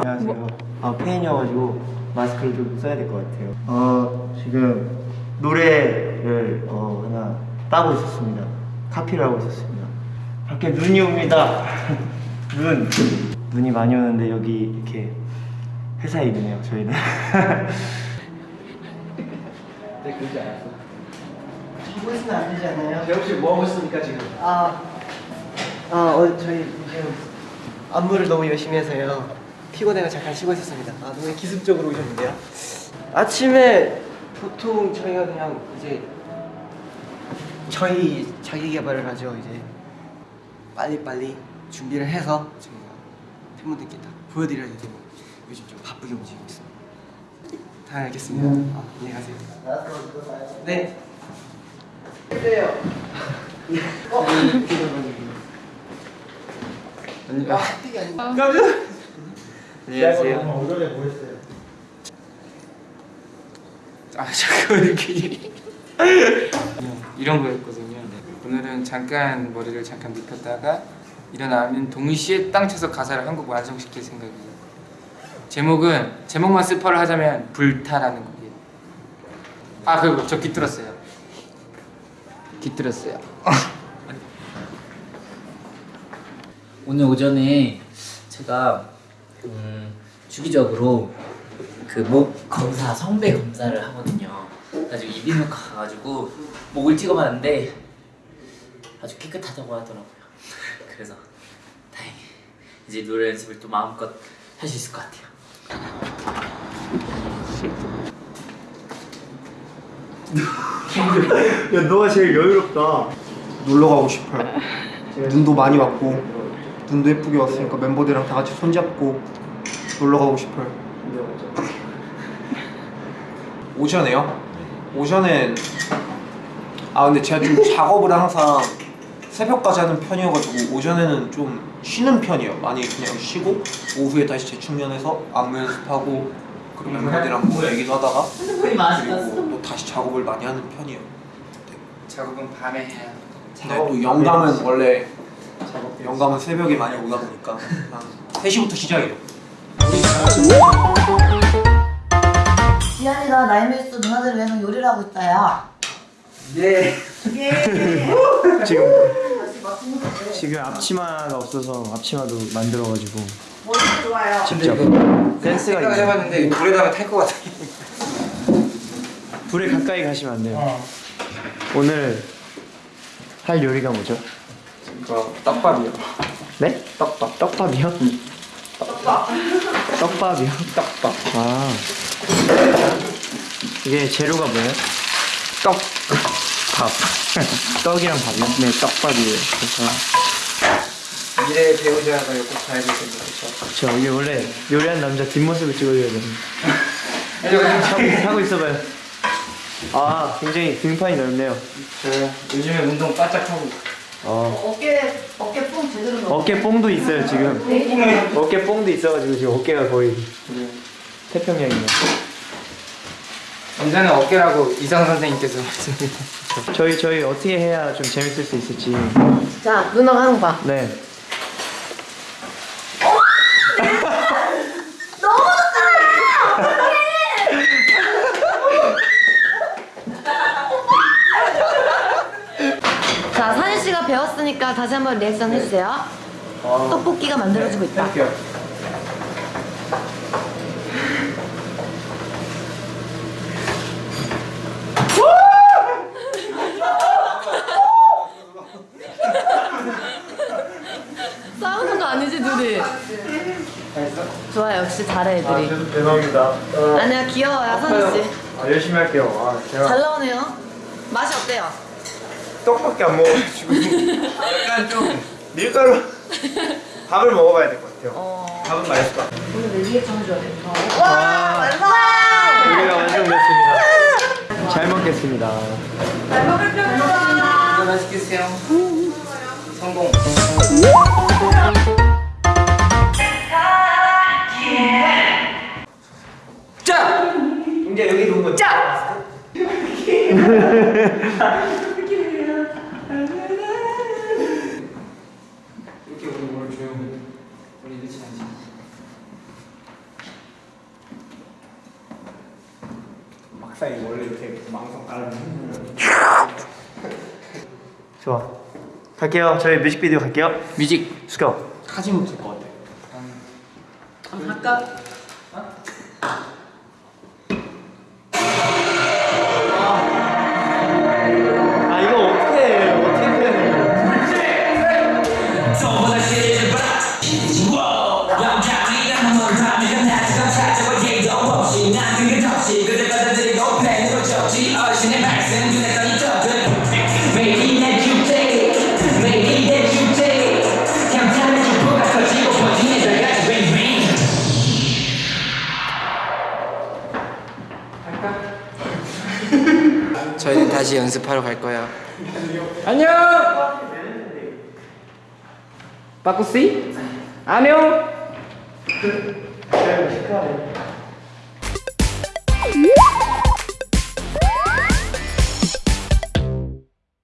안녕하세요. 뭐- 아 페인이어가지고 마스크를 좀 써야 될 것 같아요. 어 지금 노래를 어, 하나 따고 있었습니다. 카피를 하고 있었습니다. 밖에 눈이 옵니다. 눈. 눈이 많이 오는데 여기 이렇게 회사에 있네요 저희는. 네, 그러지 않았어. 하고 있으면 안 되지 않나요? 재욱 씨 뭐 하고 있습니까 지금? 아, 아, 어, 저희 지금 안무를 너무 열심히 해서요. 피곤해가 잠깐 쉬고 있었습니다. 아, 너무 기습적으로 오셨는데요. 아침에 보통 저희가 그냥 이제 저희 자기 개발을 하죠. 이제 빨리빨리 준비를 해서 저희가 팬분들께 다 보여드려야 되고 요즘 좀 바쁘게 움직이고 있습니다. 다 알겠습니다. 아, 안녕히 가세요. 네. 그래요. 어? 아니, 아, 핫팩이 아니고. 안녕하세요. 오전에 뭐 했어요? 아 잠깐 이렇게 이런 거였거든요. 네. 오늘은 잠깐 머리를 잠깐 눕혔다가 일어나면 동시에 땅 쳐서 가사를 한곡 완성시킬 생각이에요. 제목은 제목만 스포를 하자면 불타라는 곡이에요. 아 그리고 저 깃들었어요. 깃들었어요. 오늘 오전에 제가 음, 주기적으로 그 목 검사 성배 검사를 하거든요. 그래가지고 이비인후과 가가지고 목을 찍어봤는데 아주 깨끗하다고 하더라고요. 그래서 다행히 이제 노래 연습을 또 마음껏 할 수 있을 것 같아요. 야, 너가 제일 여유롭다. 놀러 가고 싶어요. 눈도 많이 왔고 눈도 예쁘게 왔으니까 멤버들이랑 다 같이 손잡고 놀러 가고 싶어요. 오전에요? 오전에 아 근데 제가 좀 작업을 항상 새벽까지 하는 편이어가지고 오전에는 좀 쉬는 편이에요. 많이 그냥 쉬고 오후에 다시 재충전해서 안무 연습하고 그리고 멤버들이랑 뭐 얘기도 하다가 그리고 또 다시 작업을 많이 하는 편이에요. 작업은 밤에 해야. 근데 또 영감은 원래 영감은 새벽에 많이 오다 보니까 한 3시부터 시작이에요. 지안이가 나이메이스 누나들을 위해서 요리를 하고 있어요. 예. 예. 지금 지금 앞치마가 없어서 앞치마도 만들어가지고 머리도 좋아요. 직접 댄스가 생각을 있네. 해봤는데 물에다가 탈것 같아. 불에 가까이 가시면 안 돼요. 오늘 할 요리가 뭐죠? 이거 떡밥이요. 네? 떡밥. 떡밥이요? 떡밥. 떡밥이요? 떡밥. 아. 이게 재료가 뭐예요? 떡. 밥. 떡이랑 밥이요? 네, 떡밥이에요. 그래서 미래 배우자가 꼭 봐야 될 생각이죠. 저 이게 원래 요리한 남자 뒷모습을 찍어줘야 됩니다. 하고, 하고 있어봐요. 아, 굉장히 등판이 넓네요. 저 요즘에 운동 바짝 하고 어. 어깨 어깨 뽕 제대로 넣어. 어깨 뽕도 있어요 지금. 어깨 뽕도 있어가지고 지금 어깨가 거의 태평양이네요. 언제는 어깨라고 이상 선생님께서 말씀해 저희 저희 어떻게 해야 좀 재밌을 수 있을지. 자 누나가 하는 거 봐. 네. 다시 한번 리액션 해주세요. 떡볶이가 만들어지고 있다. 싸우는 거 아니지 둘이? 좋아 역시 잘해 애들이. 대박입니다. 아니야 귀여워요 산희 씨. 아, 열심히 할게요. 아, 잘 나오네요. 맛이 어때요? 떡밖에 안 먹어가지고 약간 좀 밀가루 밥을 먹어봐야 될 것 같아요. 어. 밥은 맛있을 것 같아요. 오늘 내 리액션 해줘야 돼. 와, 완성! 요리가 완성됐습니다. 잘 먹겠습니다. 이거 맛있게 드세요 성공 자! 이제 여기 놓은 거. 짜! 우리 이렇지 않지 스타일 원래 이렇게 망상 깔아주는 좋아. 갈게요. 저희 뮤직비디오 갈게요. 뮤직 go. 사진 못쓸 것 같아 한번 할까? 다시 연습하러 갈 거예요. 안녕. 빠꾸씨? 안녕.